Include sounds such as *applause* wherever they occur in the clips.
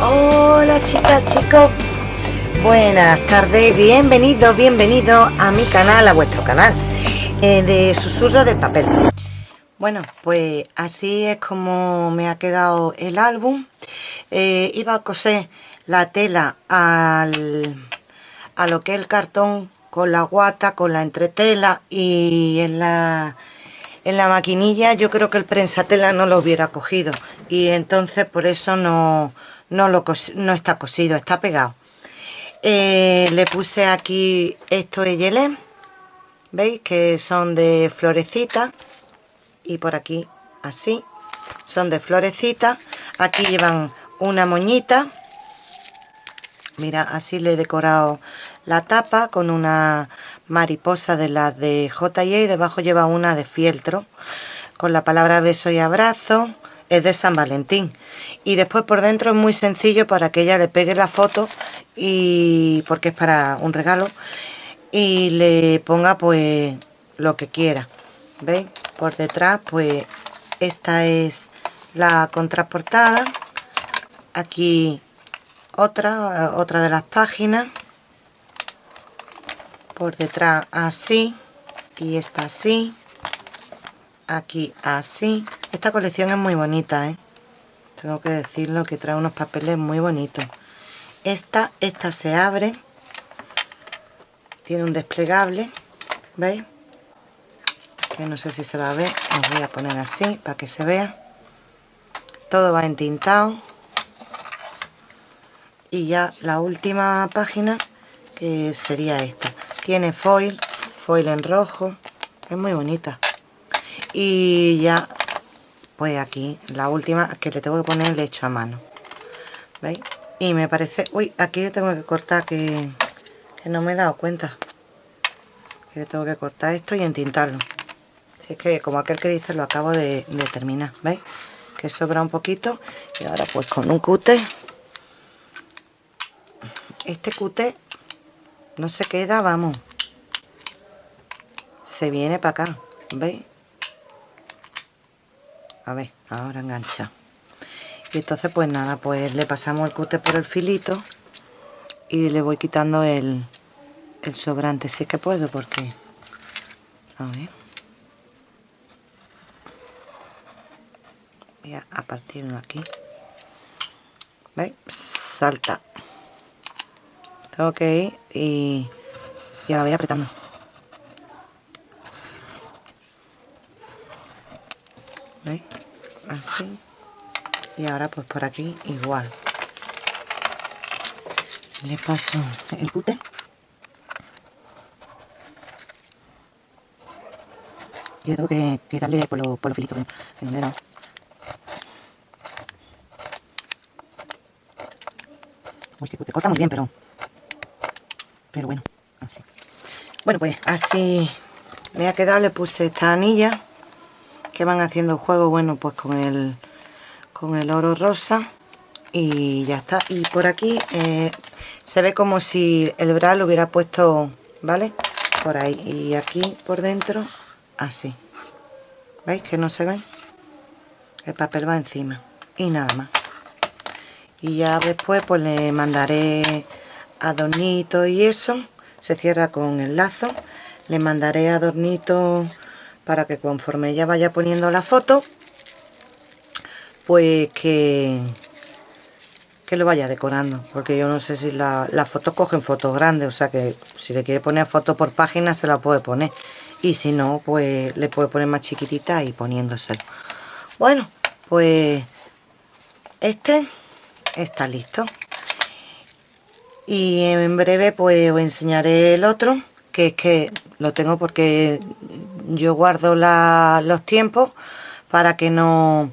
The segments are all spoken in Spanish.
Hola chicas, chicos. Buenas tardes, bienvenidos, bienvenidos a mi canal, a vuestro canal eh, de susurro de papel. Bueno, pues así es como me ha quedado el álbum. Eh, iba a coser la tela al, a lo que es el cartón con la guata, con la entretela y en la en la maquinilla yo creo que el prensatela no lo hubiera cogido y entonces por eso no, no, lo no está cosido, está pegado. Eh, le puse aquí estos yelé, veis que son de florecita. Y por aquí así, son de florecita. Aquí llevan una moñita, mira así le he decorado la tapa con una mariposa de las de J&A y debajo lleva una de fieltro. Con la palabra beso y abrazo es de San Valentín. Y después por dentro es muy sencillo para que ella le pegue la foto y porque es para un regalo y le ponga pues lo que quiera. Veis por detrás pues esta es la contraportada. Aquí otra otra de las páginas. Por detrás así. Y esta así. Aquí así esta colección es muy bonita ¿eh? tengo que decirlo que trae unos papeles muy bonitos. Esta esta se abre. Tiene un desplegable veis que no sé si se va a ver. Os voy a poner así para que se vea. Todo va entintado. Y ya la última página que sería esta. Tiene foil, foil en rojo, es muy bonita. Y ya, pues aquí, la última que le tengo que poner le hecho a mano. ¿Veis? Y me parece... Uy, aquí le tengo que cortar que, no me he dado cuenta. Que tengo que cortar esto y entintarlo. Si es que como aquel que dice lo acabo de, de terminar, ¿veis? Que sobra un poquito. Y ahora pues con un cute. Este cute no se queda, vamos. Se viene para acá, ¿veis? A ver, ahora engancha. Y entonces pues nada, pues le pasamos el cúter por el filito y le voy quitando el, el sobrante, si es que puedo, porque... A ver. Voy a partirlo aquí. ¿Veis? Salta tengo que ir y, y ahora voy apretando ¿veis? Así. Y ahora pues por aquí igual. Le paso el cute. Y tengo que, que darle por los por lo filitos que no le he dado. Uy, que corta muy bien, pero pero bueno, así. Bueno, pues así me ha quedado, le puse esta anilla que van haciendo juego, bueno, pues con el, con el oro rosa y ya está. Y por aquí eh, se ve como si el bra lo hubiera puesto, ¿vale? Por ahí. Y aquí por dentro, así. ¿Veis que no se ve? El papel va encima. Y nada más. Y ya después pues le mandaré adornito y eso se cierra con el lazo le mandaré adornito para que conforme ella vaya poniendo la foto pues que que lo vaya decorando. Porque yo no sé si la, las fotos cogen fotos grandes o sea que si le quiere poner foto por página se la puede poner. Y si no pues le puede poner más chiquitita y poniéndoselo. Bueno pues este está listo. Y en breve pues os enseñaré el otro que es que lo tengo porque yo guardo los tiempos para que no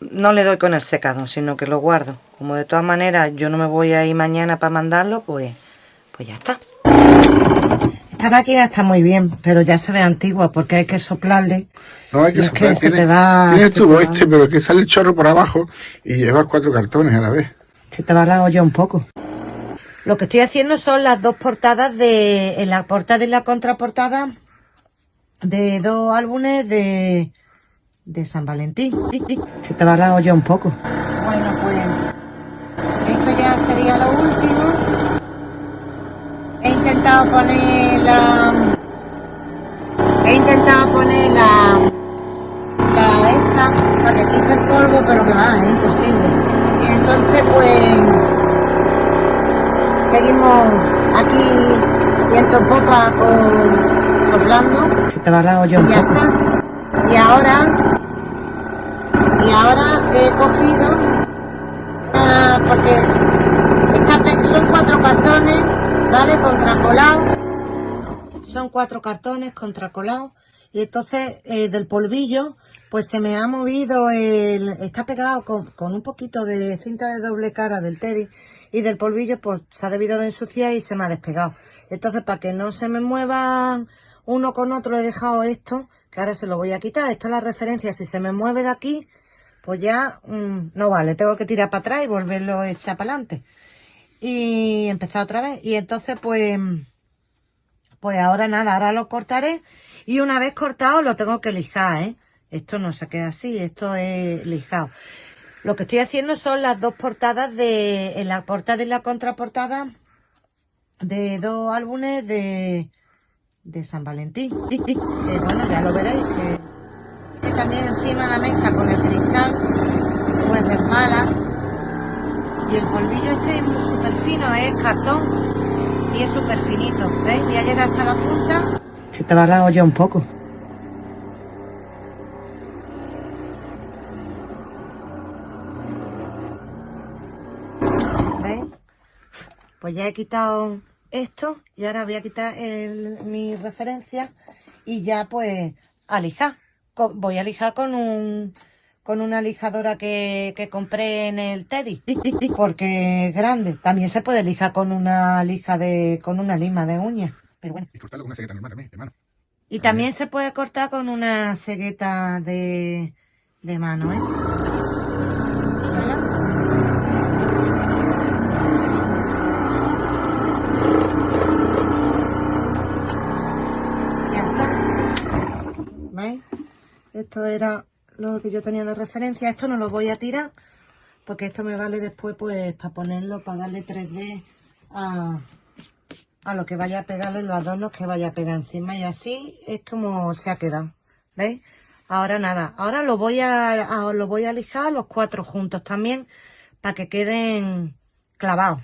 no le doy con el secado sino que lo guardo. Como de todas maneras yo no me voy a ir mañana para mandarlo pues pues ya está. Esta máquina está muy bien pero ya se ve antigua porque hay que soplarle. No hay que soplar, tiene, tiene el tubo este pero que sale el chorro por abajo y llevas cuatro cartones a la vez. Se te va la olla un poco lo que estoy haciendo son las dos portadas de, en la portada y la contraportada de dos álbumes de, de San Valentín. Se te va la olla un poco. Bueno, pues ya sería lo último. He intentado poner la... He intentado poner la... La esta para que quite el polvo, pero que va, es imposible. Y entonces pues... Seguimos aquí viento en popa con soplando. Se te va la olla y ya está. Y ahora y ahora he cogido ah, porque son cuatro cartones vale contracolado son cuatro cartones contracolados y entonces eh, del polvillo pues se me ha movido el está pegado con, un poquito de cinta de doble cara del teddy y del polvillo pues se ha debido de ensuciar y se me ha despegado entonces para que no se me muevan uno con otro he dejado esto que ahora se lo voy a quitar esto es la referencia si se me mueve de aquí pues ya mm, no vale, tengo que tirar para atrás y volverlo a echar para adelante. Y empezar otra vez. Y entonces pues, pues ahora nada, ahora lo cortaré y una vez cortado lo tengo que lijar, ¿eh? Esto no se queda así, esto es lijado. Lo que estoy haciendo son las dos portadas de, en la portada y la contraportada de dos álbumes de, San Valentín. Que bueno, ya lo veréis, también encima de la mesa con el cristal pues resbala y el polvillo este es súper fino es cartón y es súper finito ¿veis? ya llega hasta la punta se te va la olla un poco pues ya he quitado esto y ahora voy a quitar mi referencia y ya pues a lijar. Voy a lijar con un con una lijadora que, compré en el Teddy porque es grande. También se puede lijar con una lija de con una lima de uñas pero bueno. Y cortarlo con una cegueta normal también de mano. Y también. se puede cortar con una cegueta de, de mano ¿eh? Esto era lo que yo tenía de referencia. Esto no lo voy a tirar porque esto me vale después pues para ponerlo, para darle 3D a, lo que vaya a pegarle los adornos que vaya a pegar encima. Y así es como se ha quedado. ¿Veis? Ahora nada. Ahora lo voy a, lo voy a lijar los cuatro juntos también para que queden clavados.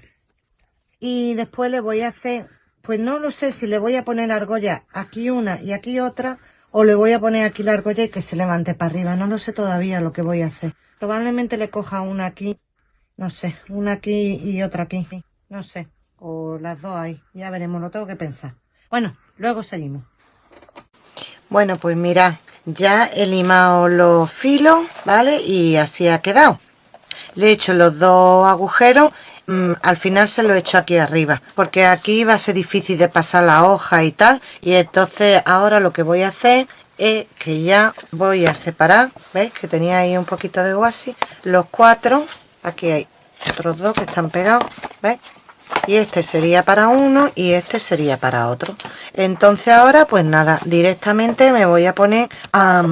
Y después le voy a hacer, pues no lo sé si le voy a poner argolla aquí una y aquí otra o le voy a poner aquí la argolla y que se levante para arriba. No lo sé todavía lo que voy a hacer. Probablemente le coja una aquí, no sé, una aquí y otra aquí. No sé, o las dos ahí. Ya veremos, lo tengo que pensar. Bueno, luego seguimos. Bueno, pues mirad, ya he limado los filos, ¿vale? Y así ha quedado. Le he hecho los dos agujeros Mm, al final se lo he hecho aquí arriba porque aquí va a ser difícil de pasar la hoja y tal. Y entonces ahora lo que voy a hacer es que ya voy a separar veis que tenía ahí un poquito de guasi los cuatro aquí hay otros dos que están pegados veis y este sería para uno y este sería para otro. Entonces ahora pues nada directamente me voy a poner a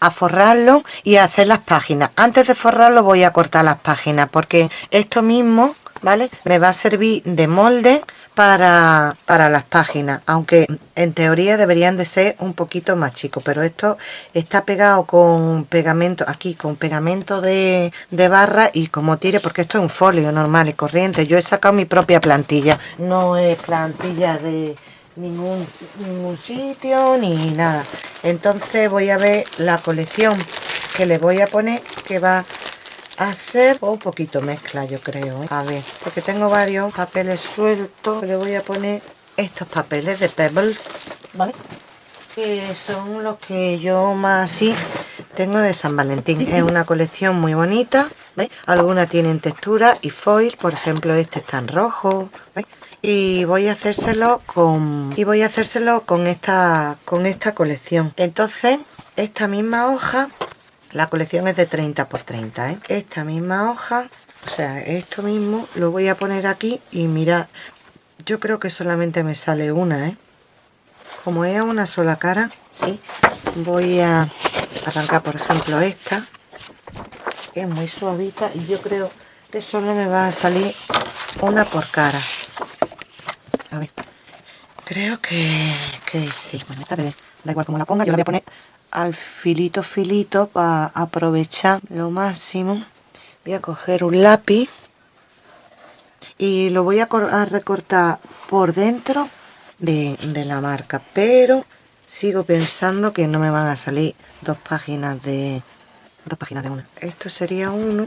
a forrarlo y a hacer las páginas. Antes de forrarlo voy a cortar las páginas porque esto mismo vale me va a servir de molde para, para las páginas aunque en teoría deberían de ser un poquito más chicos pero esto está pegado con pegamento aquí con pegamento de, de barra y como tire porque esto es un folio normal y corriente. Yo he sacado mi propia plantilla no es plantilla de ningún, ningún sitio ni nada. Entonces voy a ver la colección que le voy a poner que va a ser un poquito mezcla yo creo ¿eh? a ver porque tengo varios papeles sueltos. Le voy a poner estos papeles de pebbles vale que son los que yo más así tengo de San Valentín es una colección muy bonita ¿veis? algunas tienen textura y foil por ejemplo este está en rojo ¿veis? y voy a hacérselo con y voy a hacérselo con esta con esta colección entonces esta misma hoja la colección es de 30 por 30 ¿eh? esta misma hoja o sea esto mismo lo voy a poner aquí y mira yo creo que solamente me sale una ¿eh? Como es una sola cara sí voy a arrancar por ejemplo esta que es muy suavita y yo creo de solo me va a salir una por cara. A ver creo que, que sí. Bueno esta da igual como la ponga yo la voy a poner al filito filito para aprovechar lo máximo. Voy a coger un lápiz y lo voy a, recortar por dentro de, la marca pero sigo pensando que no me van a salir dos páginas de dos páginas de una. Esto sería uno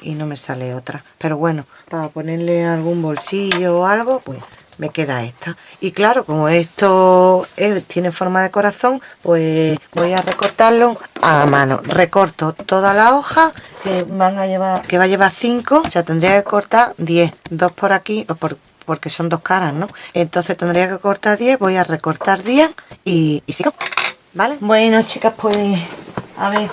y no me sale otra. Pero bueno para ponerle algún bolsillo o algo pues me queda esta. Y claro como esto tiene forma de corazón pues voy a recortarlo a mano. Recorto toda la hoja que van a llevar que va a llevar 5 o sea tendría que cortar 10 dos por aquí o por, porque son dos caras no entonces tendría que cortar 10 voy a recortar 10 y, y sigo vale bueno chicas pues a ver.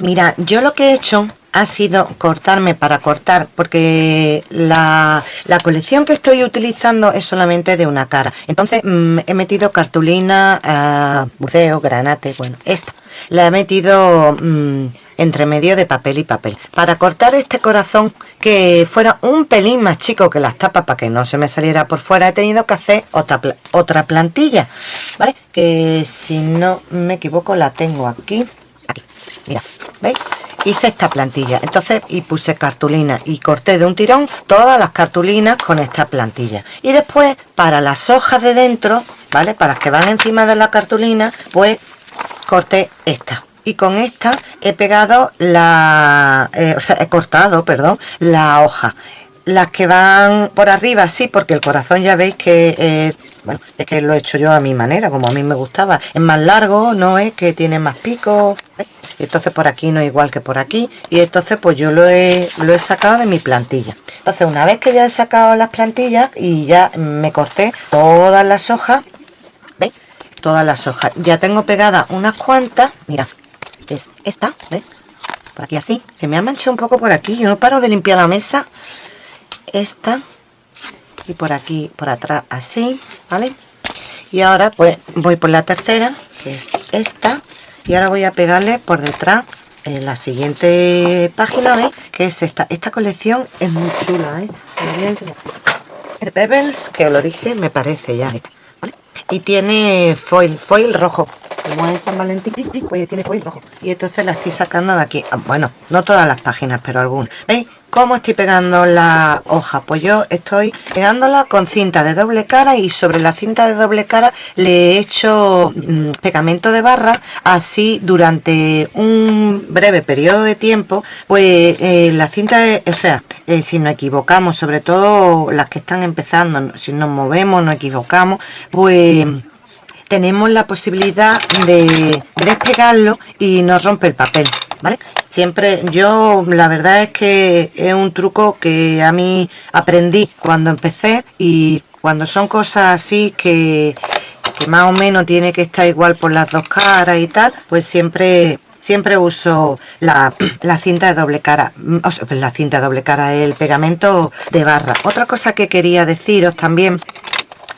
Mira yo lo que he hecho ha sido cortarme para cortar porque la, colección que estoy utilizando es solamente de una cara. Entonces mm, he metido cartulina uh, buceo, granate, bueno, esta. La he metido mm, entre medio de papel y papel. Para cortar este corazón que fuera un pelín más chico que las tapas para que no se me saliera por fuera he tenido que hacer otra, otra plantilla ¿vale? que si no me equivoco la tengo aquí aquí, mira, ¿veis? hice esta plantilla entonces y puse cartulina y corté de un tirón todas las cartulinas con esta plantilla y después para las hojas de dentro vale para las que van encima de la cartulina pues corté esta y con esta he pegado la eh, o sea he cortado perdón la hoja. Las que van por arriba sí porque el corazón ya veis que eh, bueno es que lo he hecho yo a mi manera como a mí me gustaba. Es más largo no es que tiene más pico entonces por aquí no igual que por aquí. Y entonces pues yo lo he, lo he sacado de mi plantilla. Entonces una vez que ya he sacado las plantillas y ya me corté todas las hojas ¿veis? todas las hojas. Ya tengo pegadas unas cuantas. Mira es esta ¿veis? por aquí así. Se me ha manchado un poco por aquí. Yo no paro de limpiar la mesa. Esta. Y por aquí por atrás así vale y ahora pues voy por la tercera que es esta. Y ahora voy a pegarle por detrás en la siguiente página que es esta. Esta colección es muy chula ¿eh? Pebbles que os lo dije me parece ya y tiene foil foil rojo. Como es San Valentín pues tiene foil rojo. Y entonces la estoy sacando de aquí. Ah, bueno no todas las páginas pero algunas. Veis ¿Cómo estoy pegando la hoja? Pues yo estoy pegándola con cinta de doble cara y sobre la cinta de doble cara le he hecho mm, pegamento de barra. Así durante un breve periodo de tiempo pues eh, la cinta, o sea, si nos equivocamos, sobre todo las que están empezando, si nos movemos, nos equivocamos, pues tenemos la posibilidad de despegarlo y no rompe el papel, ¿vale? Siempre, yo la verdad es que es un truco que a mí aprendí cuando empecé y cuando son cosas así que, más o menos tiene que estar igual por las dos caras y tal, pues siempre siempre uso la, cinta de doble cara, o sea, la cinta de doble cara, el pegamento de barra. Otra cosa que quería deciros también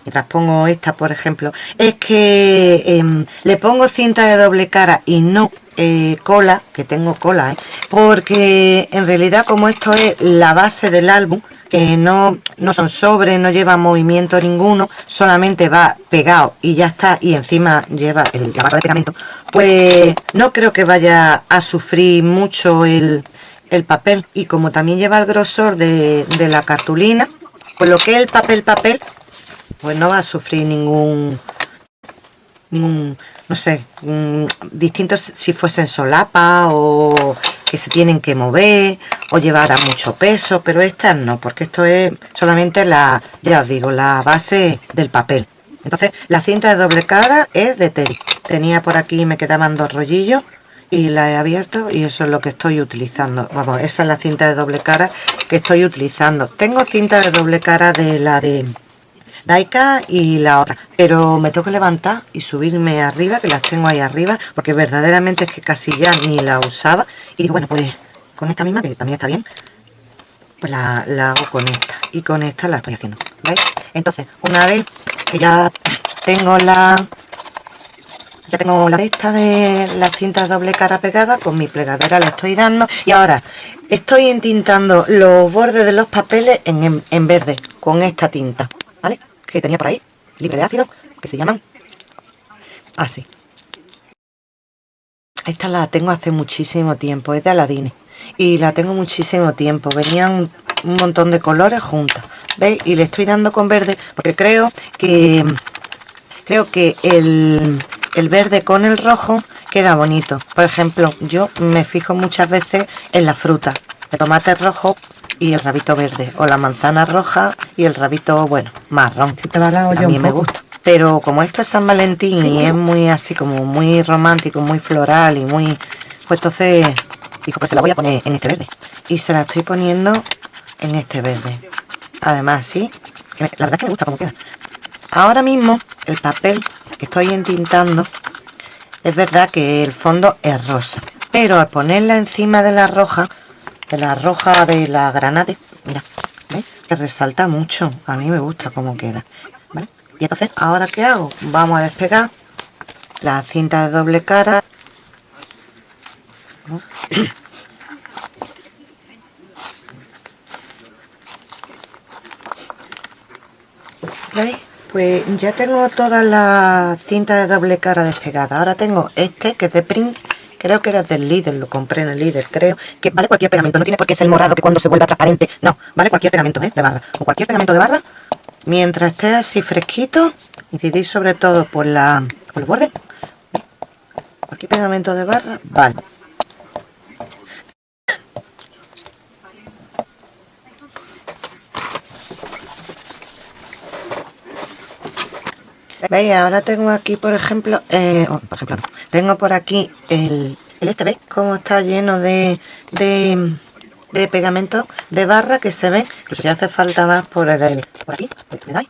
mientras pongo esta por ejemplo es que em, le pongo cinta de doble cara y no eh, cola que tengo cola ¿eh? porque en realidad como esto es la base del álbum que no, no son sobres, no lleva movimiento ninguno, solamente va pegado y ya está, y encima lleva el, la barra de pegamento, pues no creo que vaya a sufrir mucho el, el papel. Y como también lleva el grosor de, de la cartulina, pues lo que el papel papel, pues no va a sufrir ningún, ningún no sé, distintos si fuesen solapa o que se tienen que mover o llevar a mucho peso, pero estas no, porque esto es solamente la, ya os digo, la base del papel. Entonces, la cinta de doble cara es de Teddy. Tenía por aquí, me quedaban dos rollillos y la he abierto y eso es lo que estoy utilizando. Vamos, esa es la cinta de doble cara que estoy utilizando. Tengo cinta de doble cara de la de Daika y la otra. Pero me tengo que levantar y subirme arriba, que las tengo ahí arriba, porque verdaderamente es que casi ya ni la usaba. Y bueno, pues con esta misma, que también está bien, pues la, hago con esta. Y con esta la estoy haciendo, ¿veis? Entonces, una vez que ya tengo la ya tengo la esta de la cinta doble cara pegada con mi plegadera le estoy dando y ahora estoy entintando los bordes de los papeles en, en verde con esta tinta. Que tenía por ahí libre de ácido que se llaman. Así. Esta la tengo hace muchísimo tiempo es de Aladine y la tengo muchísimo tiempo. Venían un montón de colores juntas ¿veis? y le estoy dando con verde porque creo que creo que el, el verde con el rojo queda bonito. Por ejemplo yo me fijo muchas veces en la fruta. El tomate rojo y el rabito verde o la manzana roja y el rabito bueno marrón a mí me gusta. Pero como esto es San Valentín y es muy así como muy romántico muy floral y muy pues entonces dijo pues se la voy a poner en este verde. Y se la estoy poniendo en este verde. Además sí la verdad es que me gusta como queda. Ahora mismo el papel que estoy entintando es verdad que el fondo es rosa pero al ponerla encima de la roja de la roja de la granate mira ¿ves? que resalta mucho a mí me gusta cómo queda ¿vale? y entonces ahora qué hago vamos a despegar la cinta de doble cara *coughs* ¿Veis? Pues ya tengo todas las cintas de doble cara despegadas. Ahora tengo este que es de print. Creo que era del líder, lo compré en el líder, creo. Que vale cualquier pegamento, no tiene por qué ser morado que cuando se vuelva transparente. No, vale cualquier pegamento, ¿eh? De barra. O cualquier pegamento de barra. Mientras esté así fresquito. Incidís sobre todo por la por el borde. Cualquier pegamento de barra, vale. veis ahora tengo aquí por ejemplo eh, oh, por ejemplo tengo por aquí el, este veis cómo está lleno de, de, pegamento de barra que se ve incluso si hace falta más por el por aquí pues ¿vale?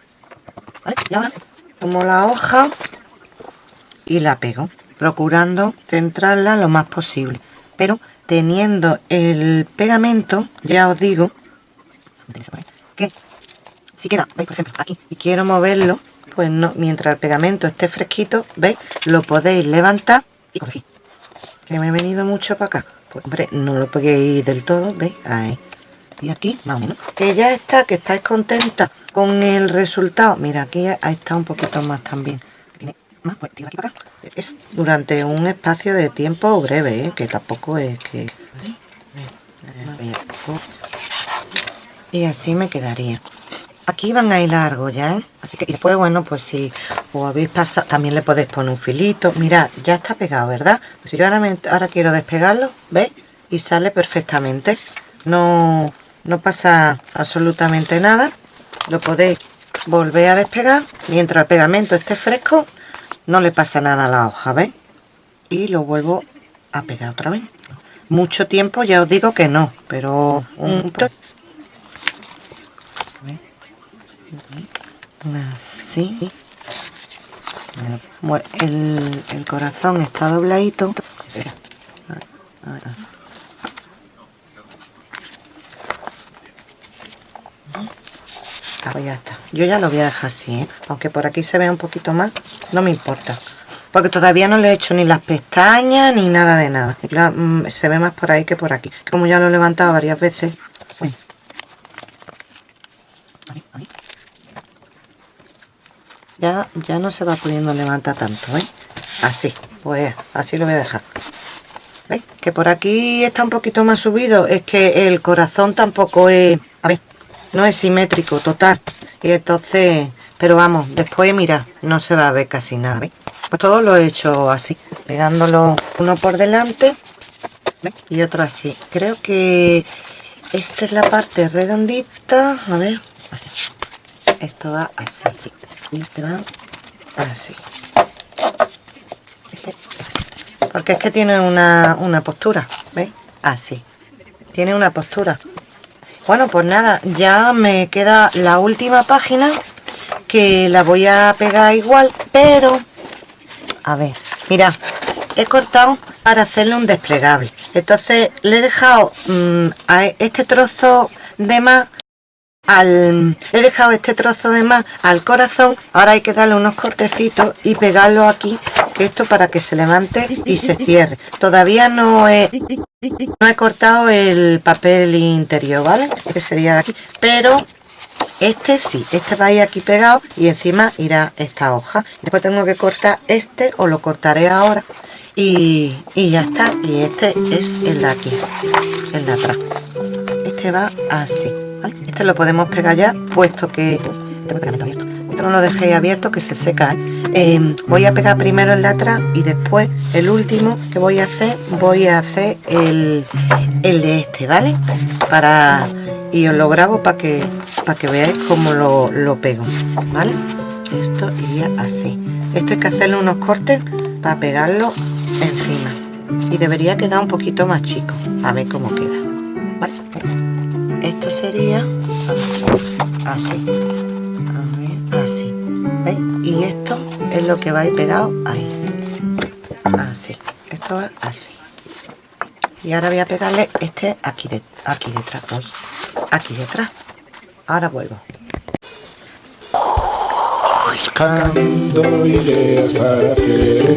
y ahora tomo la hoja y la pego procurando centrarla lo más posible. Pero teniendo el pegamento ya os digo que si queda, veis por ejemplo aquí y quiero moverlo pues no, mientras el pegamento esté fresquito, ¿veis? Lo podéis levantar y corregir. Que me he venido mucho para acá. Pues hombre, no lo peguéis del todo, ¿veis? Ahí. Y aquí, más o menos. Que ya está, que estáis contenta con el resultado. Mira, aquí está un poquito más también. Tiene más, pues aquí para acá. Es durante un espacio de tiempo breve, ¿eh? que tampoco es que... Y así me quedaría aquí van a ir largo ya ¿eh? así que después bueno pues si os habéis pasado también le podéis poner un filito. Mirad ya está pegado verdad pues si yo ahora, ahora quiero despegarlo veis y sale perfectamente. No no pasa absolutamente nada. Lo podéis volver a despegar. Mientras el pegamento esté fresco no le pasa nada a la hoja ¿veis? y lo vuelvo a pegar otra vez. Mucho tiempo ya os digo que no pero un así. Bueno, el, el, corazón está dobladito. Ya está yo ya lo voy a dejar así ¿eh? aunque por aquí se vea un poquito más no me importa. Porque todavía no le he hecho ni las pestañas ni nada de nada. Mm, se ve más por ahí que por aquí. Como ya lo he levantado varias veces ya, ya no se va pudiendo levantar tanto, ¿eh? Así, pues así lo voy a dejar. ¿Veis? Que por aquí está un poquito más subido. Es que el corazón tampoco es... A ver, no es simétrico, total. Y entonces... Pero vamos, después, mira, no se va a ver casi nada, ¿veis? Pues todo lo he hecho así, pegándolo uno por delante y otro así. Creo que esta es la parte redondita. A ver, así. Esto va así, sí y este va así. Este es así. Porque es que tiene una, una postura ¿veis? así. Tiene una postura. Bueno pues nada ya me queda la última página que la voy a pegar igual pero a ver mira he cortado para hacerle un desplegable. Entonces le he dejado mm, a este trozo de más al he dejado este trozo de más al corazón ahora hay que darle unos cortecitos y pegarlo aquí que esto para que se levante y se cierre todavía no he no he cortado el papel interior vale este sería de aquí pero este sí, este va a ir aquí pegado y encima irá esta hoja. Después tengo que cortar este o lo cortaré ahora y, ya está. Y este es el de aquí, el de atrás. Este va así. Este lo podemos pegar ya, puesto que... Esto no lo dejéis abierto que se seca. ¿eh? Em, voy a pegar primero el de atrás y después el último que voy a hacer, voy a hacer el, el de este, ¿vale? Para y os lo grabo para que para que veáis cómo lo, lo pego vale esto iría así esto hay que hacerle unos cortes para pegarlo encima y debería quedar un poquito más chico a ver cómo queda esto sería así. Así. ¿veis? y esto es lo que va pegado ahí. Así. Esto va así. Y ahora voy a pegarle este aquí de aquí detrás. Hoy aquí detrás. Ahora vuelvo. Buscando ideas para hacer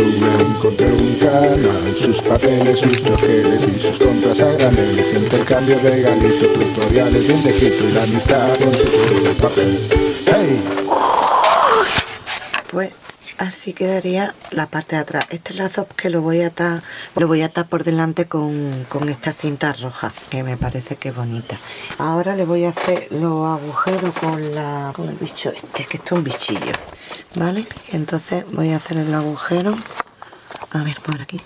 youtube encontré un canal sus papeles sus troqueles y sus compras a graneles intercambio de regalitos tutoriales de un y la amistad con su de papel. Hey pues así quedaría la parte de atrás. Este lazo que lo voy a atar lo voy a atar por delante con, esta cinta roja que me parece que bonita. Ahora le voy a hacer los agujeros con la con el bicho este que esto es un bichillo vale entonces voy a hacer el agujero. A ver por aquí.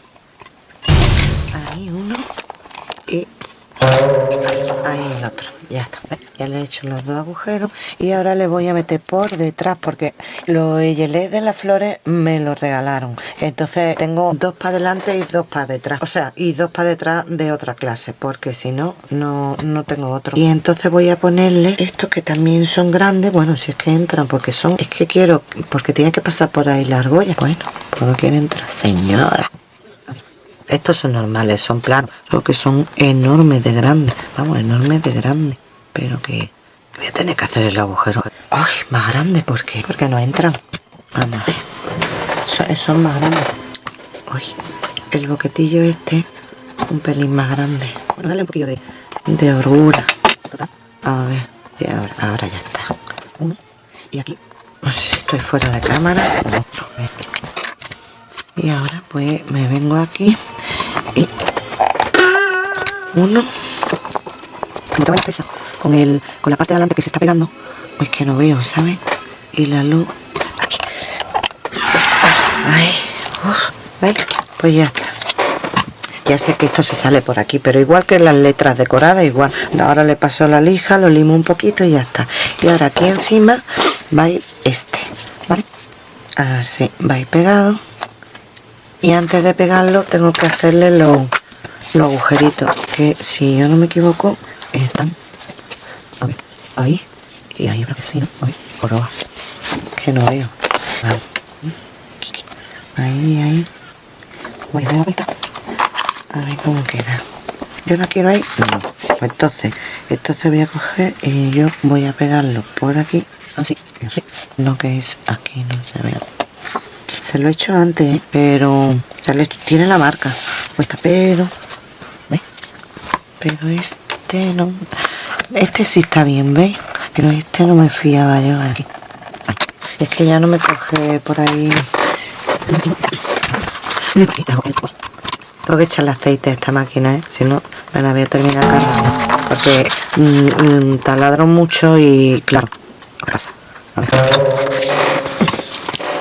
Ahí uno. Y ahí el otro. Ya está. Ya le he hecho los dos agujeros. Y ahora le voy a meter por detrás porque los gelés de las flores me los regalaron. Entonces tengo dos para adelante y dos para detrás. O sea y dos para detrás de otra clase porque si no no no tengo otro. Y entonces voy a ponerle estos que también son grandes. Bueno si es que entran porque son es que quiero porque tiene que pasar por ahí la argolla. Bueno pues no quiere entrar señora estos son normales, son planos, solo que son enormes de grandes, vamos, enormes de grandes, pero que voy a tener que hacer el agujero. ¡Ay, más grande! ¿Por qué? Porque no entran. Vamos a ver. Son, más grandes. ¡Uy! El boquetillo este, un pelín más grande. Bueno, dale un poquillo de, de orgura. A ver, y ahora, ya está. Uno. Y aquí, no sé si estoy fuera de cámara. Y ahora pues me vengo aquí uno. Me pesa con el con la parte de adelante que se está pegando. Pues que no veo ¿sabes? y la luz. Aquí. Ay, ¿veis? pues ya está. Ya sé que esto se sale por aquí pero igual que las letras decoradas igual. Ahora le paso la lija lo limo un poquito y ya está. Y ahora aquí encima va este ¿vale? así va pegado. Y antes de pegarlo tengo que hacerle los, agujeritos que si yo no me equivoco están ahí y ahí creo que sí, ¿no? que no veo ahí, ahí voy a dar la vuelta a ver cómo queda yo no quiero ahí no. entonces entonces voy a coger y yo voy a pegarlo por aquí así, así. lo que es aquí no se ve se lo he hecho antes, pero tiene la marca puesta, pero pero este no este sí está bien, ¿veis? pero este no me fiaba yo aquí. Es que ya no me coge por ahí. Tengo que echarle aceite a esta máquina, ¿eh? si no me la voy a terminar cargando porque mm, mm, taladro mucho y claro, pasa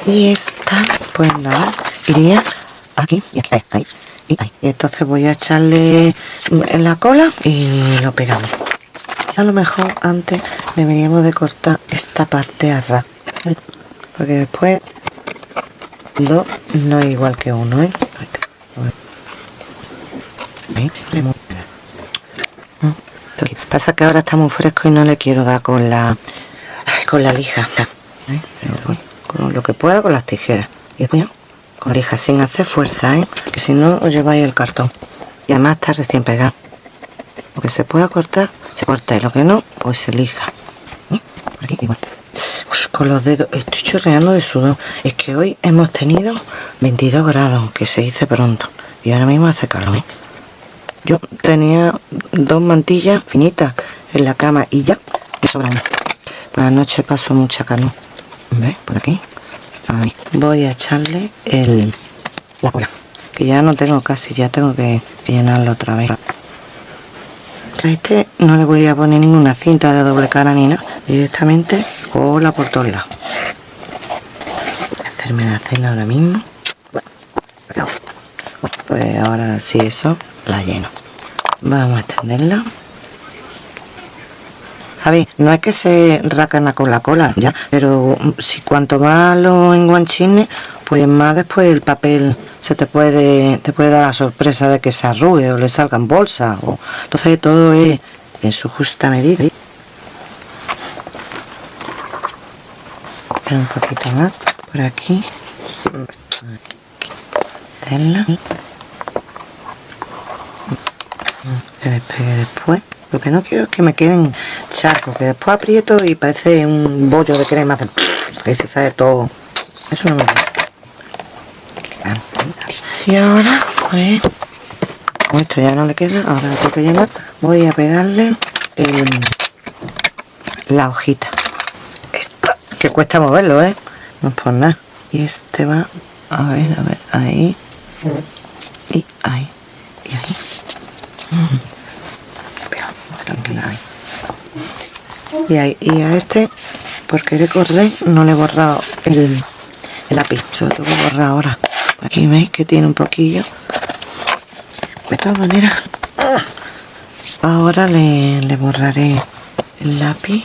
y esta pues nada iría aquí y aquí ahí, y entonces voy a echarle en la cola y lo pegamos. A lo mejor antes deberíamos de cortar esta parte a ras porque después dos no es igual que uno ¿eh? pasa que ahora está muy fresco y no le quiero dar con la con la lija ¿Eh? con lo que pueda con las tijeras. Y después lija sin hacer fuerza ¿eh? que si no os lleváis el cartón y además está recién pegado lo que se pueda cortar se corta y lo que no pues se lija ¿Eh? aquí igual con los dedos. Estoy chorreando de sudor. Es que hoy hemos tenido 22 grados, que se dice pronto. Y ahora mismo hace calor. ¿eh? Yo tenía dos mantillas finitas en la cama y ya me sobran. Por la noche paso mucha calor. ¿Ves? Por aquí. Voy a echarle el, la cola. Que ya no tengo casi, ya tengo que llenarlo otra vez. A este no le voy a poner ninguna cinta de doble cara ni nada. Directamente cola por todos lados. Hacerme la cena ahora mismo. Bueno, pues ahora sí eso la lleno. Vamos a extenderla. A ver, no es que se racana con la cola, ya, pero si cuanto más lo enguanchines, pues más después el papel se te puede te puede dar la sorpresa de que se arrugue o le salgan bolsas o entonces todo es en su justa medida. Un poquito más por aquí. Que despegue después lo que no quiero es que me queden charcos que después aprieto y parece un bollo de crema que se sale todo. Eso no me gusta. Y ahora pues esto ya no le queda ahora tengo que llenar voy a pegarle la hojita. Esta que cuesta moverlo eh no es por nada. Y este va a ver a ver ahí. Y ahí. Y ahí y, a este por querer correr no le he borrado el, el lápiz. Se lo tengo que borrar ahora. Aquí veis que tiene un poquillo. De todas maneras ahora le, le borraré el lápiz.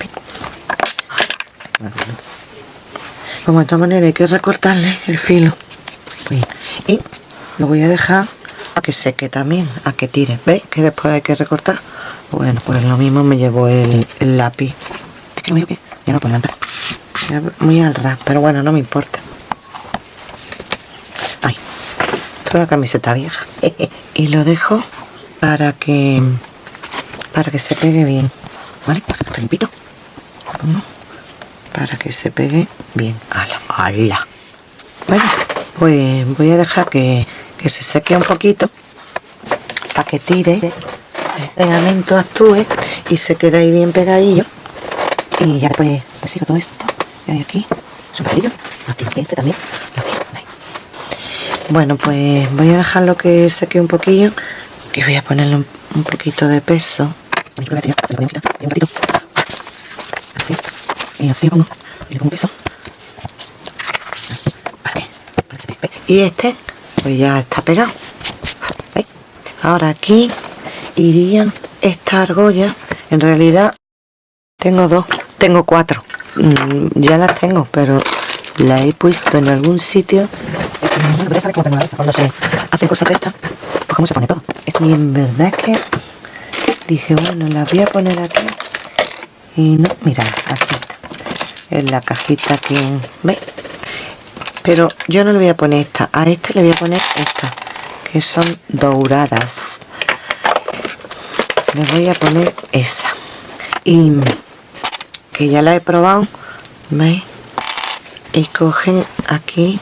Como de todas maneras hay que recortarle el filo. Y lo voy a dejar a que seque también a que tire. Veis que después hay que recortar bueno pues lo mismo me llevo el, lápiz. Es que ya no puedo entrar muy al ras pero bueno no me importa. La camiseta vieja. *laughs* Y lo dejo para que para que se pegue bien. Vale limpito para que se pegue bien. Ala, ala. bueno pues voy a dejar que, se seque un poquito para que tire pegamento actúe y se quede ahí bien pegadillo. Y ya me sigo todo esto y hay aquí su también bueno pues voy a dejarlo que seque un poquillo que voy a ponerle un, poquito de peso. Así y así pongo y le pongo peso. Y este pues ya está pegado. Ahora aquí irían estas argollas en realidad tengo dos tengo cuatro mm, ya las tengo pero la he puesto en algún sitio cuando se hace cosas de estas, pues cómo se pone todo. Y en verdad es que dije, bueno, la voy a poner aquí. Y no, mira, aquí está. En la cajita que, ¿veis? Pero yo no le voy a poner esta. A este le voy a poner esta, que son doradas. Le voy a poner esa. Y que ya la he probado, ¿veis? Y cogen aquí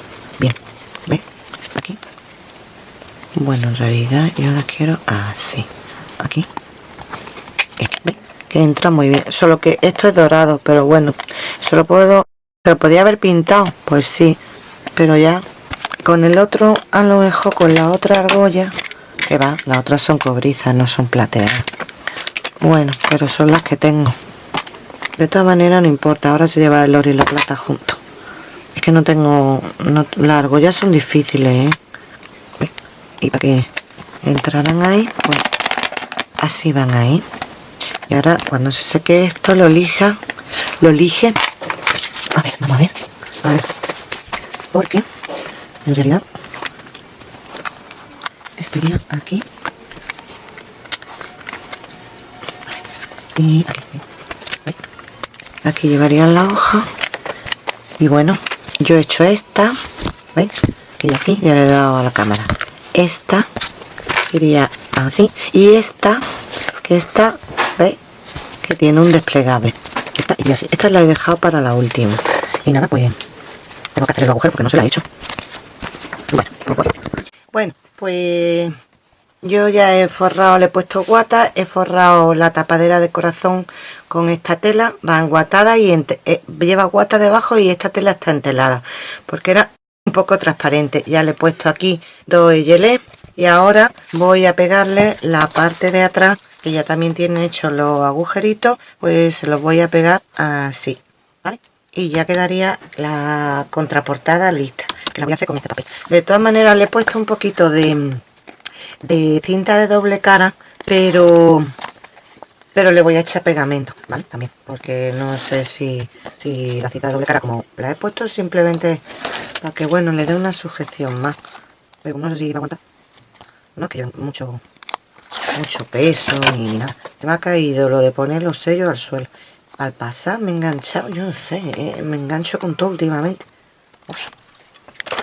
bueno en realidad yo la quiero así. Aquí. Que entra muy bien. Solo que esto es dorado pero bueno se lo puedo se lo podía haber pintado pues sí. Pero ya con el otro a lo mejor con la otra argolla que va las otras son cobrizas no son plateadas bueno pero son las que tengo. De todas maneras no importa ahora se lleva el oro y la plata juntos es que no tengo no, las argollas son difíciles ¿eh? y para que entraran ahí pues así van ahí. Y ahora cuando se seque esto lo lija lo lige a ver vamos a ver a ver. Porque en realidad estaría aquí. Y aquí, aquí llevaría la hoja. Y bueno yo he hecho esta ¿veis? que ya ya le he dado a la cámara. Esta iría así. Y esta que esta veis que tiene un desplegable. Esta y así. Esta la he dejado para la última. Y nada, pues tengo que hacer el agujero porque no se lo ha hecho. Bueno, pues bueno. Bueno, pues yo ya he forrado, le he puesto guata, he forrado la tapadera de corazón con esta tela, va enguatada y eh, lleva guata debajo y esta tela está entelada, porque era un poco transparente. Ya le he puesto aquí dos gelé y ahora voy a pegarle la parte de atrás, que ya también tiene hecho los agujeritos, pues se los voy a pegar así, ¿vale? Y ya quedaría la contraportada lista, que la voy a hacer con este papel. De todas maneras le he puesto un poquito de de cinta de doble cara, pero pero le voy a echar pegamento, ¿vale? También, porque no sé si, si la cinta de doble cara, como la he puesto simplemente para que, bueno, le dé una sujeción más. Pero no sé si va a aguantar. No, que mucho, mucho peso ni nada. Se me ha caído lo de poner los sellos al suelo. Al pasar me he enganchado, yo no sé, eh, me engancho con todo últimamente.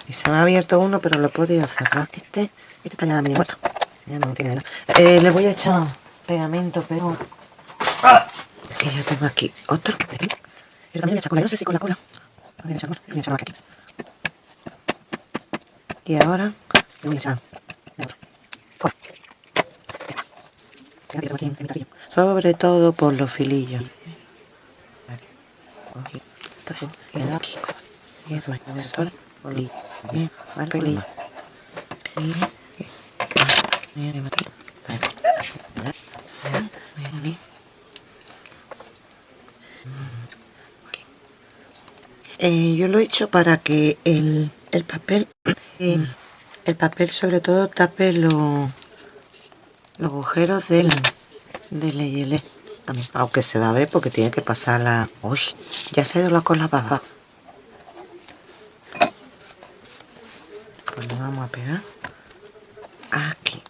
Y se me ha abierto uno, pero lo he podido cerrar. Este este está ya medio muerto. Ya no tiene nada. Eh, le voy a echar pegamento, pero... Que ya tengo aquí otro. Yo también voy a echar cola. No sé si con la cola. Voy a echar, voy a echar aquí. Y ahora le voy a echar cola. Esta. Aquí, en Sobre todo por los filillos. Aquí. Entonces, aquí. Y esto, eh, yo lo he hecho para que el, el papel eh, el papel sobre todo tape los los agujeros del del también aunque se va a ver porque tiene que pasar la uy ya se ha ido la cola para pues lo vamos a pegar aquí.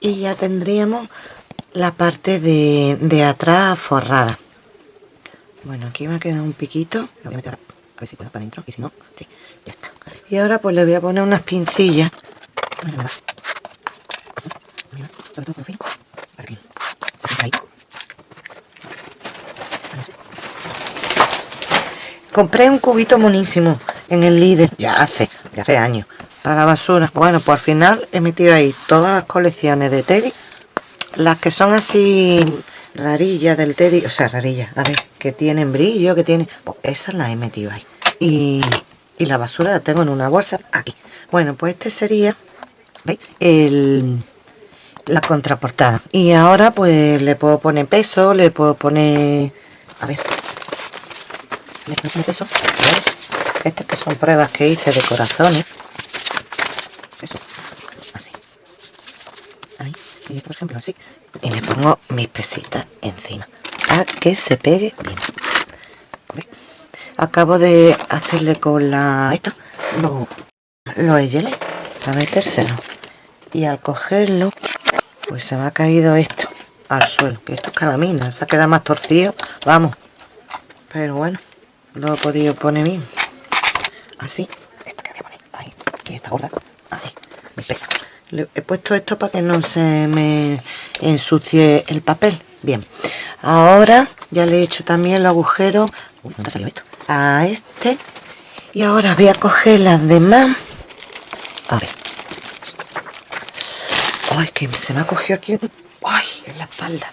Y ya tendríamos la parte de, de atrás forrada. Bueno aquí me ha quedado un piquito. A ver si puedo para adentro y si no, sí, ya está. Y ahora pues le voy a poner unas pincillas todo por fin para que se ahí compré un cubito monísimo en el líder ya hace, ya hace años para basura. Bueno, pues al final he metido ahí todas las colecciones de Teddy. Las que son así rarillas del Teddy. O sea, rarillas, a ver, que tienen brillo, que tienen... Pues esas las he metido ahí. Y, y la basura la tengo en una bolsa aquí. Bueno, pues este sería... ¿Veis? El, la contraportada. Y ahora pues le puedo poner peso, le puedo poner... A ver. Estas que son pruebas que hice de corazones. Eso. Así. Y por ejemplo así. Y le pongo mis pesitas encima. A que se pegue bien. Acabo de hacerle con la esta. Lo, lo gelé para metérselo. Y al cogerlo pues se me ha caído esto al suelo que esto es calamina se ha quedado más torcido vamos. Pero bueno lo he podido poner bien así esto que voy a poner ahí y esta gorda pesa. Le he puesto esto para que no se me ensucie el papel. Bien, ahora ya le he hecho también el agujero a este. Y ahora voy a coger las demás. A ver. Ay, que se me ha cogido aquí. Ay, en la espalda.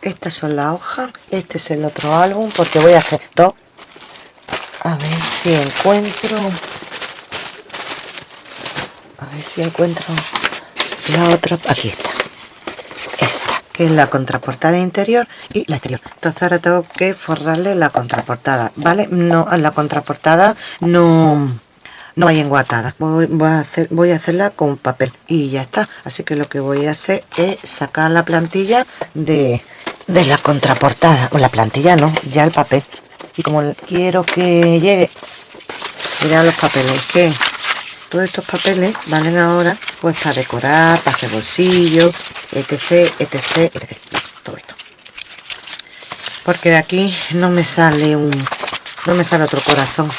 Estas son las hojas. Este es el otro álbum porque voy a hacer dos. A ver si encuentro. A ver si encuentro la otra. Aquí está. Esta que es la contraportada interior y la exterior. Entonces ahora tengo que forrarle la contraportada vale no la contraportada no no hay enguatada. Voy, a hacer voy a hacerla con papel y ya está. Así que lo que voy a hacer es sacar la plantilla de, de la contraportada. O la plantilla no ya el papel y como quiero que llegue mirad los papeles que todos estos papeles valen ahora pues para decorar, para hacer bolsillos, etc, etc, etc. Todo esto. Porque de aquí no me sale un... no me sale otro corazón.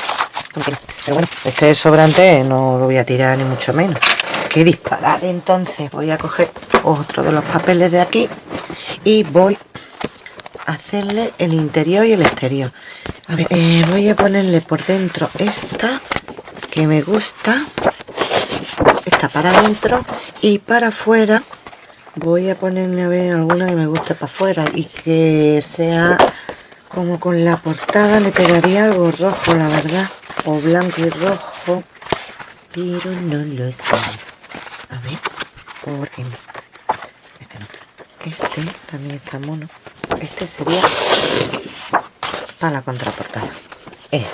Pero bueno, este es sobrante no lo voy a tirar ni mucho menos. Que disparar entonces. Voy a coger otro de los papeles de aquí y voy hacerle el interior y el exterior. A ver, eh, voy a ponerle por dentro esta que me gusta. Esta para adentro. Y para afuera voy a ponerme a ver alguna que me guste para afuera y que sea como con la portada le pegaría algo rojo la verdad o blanco y rojo pero no lo sé. A ver porque este no. Este también está mono este sería para la contraportada. Eh.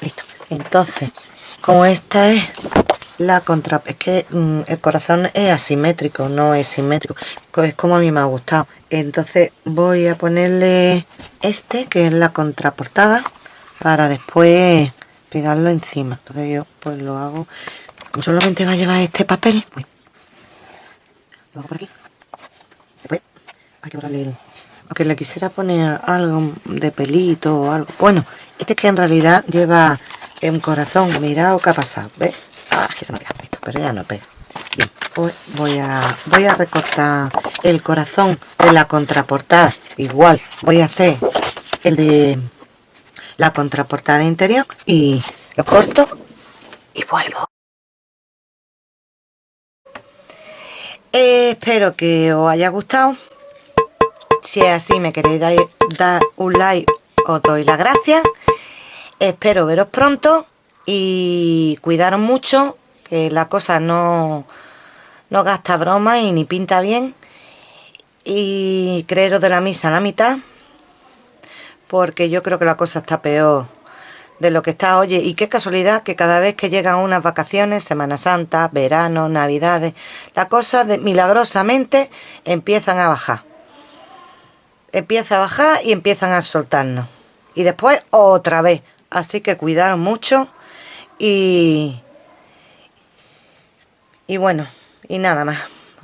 listo. Entonces como esta es la contra es que mm, el corazón es asimétrico no es simétrico es como a mí me ha gustado. Entonces voy a ponerle este que es la contraportada para después pegarlo encima. Entonces yo pues lo hago. Solamente va a llevar este papel. Lo hago por aquí hay que aunque le quisiera poner algo de pelito o algo. Bueno este es que en realidad lleva un corazón mirad qué ha pasado ¿ves? ah que se me ha esto pero ya no pega. Bien pues voy a voy a recortar el corazón de la contraportada igual. Voy a hacer el de la contraportada interior y lo corto y vuelvo. Espero que os haya gustado si es así me queréis dar, un like os doy las gracias espero veros pronto y cuidaros mucho que la cosa no no gasta broma y ni pinta bien. Y creeros de la misa a la mitad porque yo creo que la cosa está peor de lo que está, oye, y qué casualidad que cada vez que llegan unas vacaciones, Semana Santa, verano, Navidades, la cosa de, milagrosamente empiezan a bajar empieza a bajar y empiezan a soltarnos. Y después otra vez. Así que cuidaros mucho y... Y bueno, y nada más.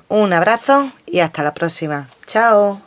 Un abrazo y hasta la próxima. Chao.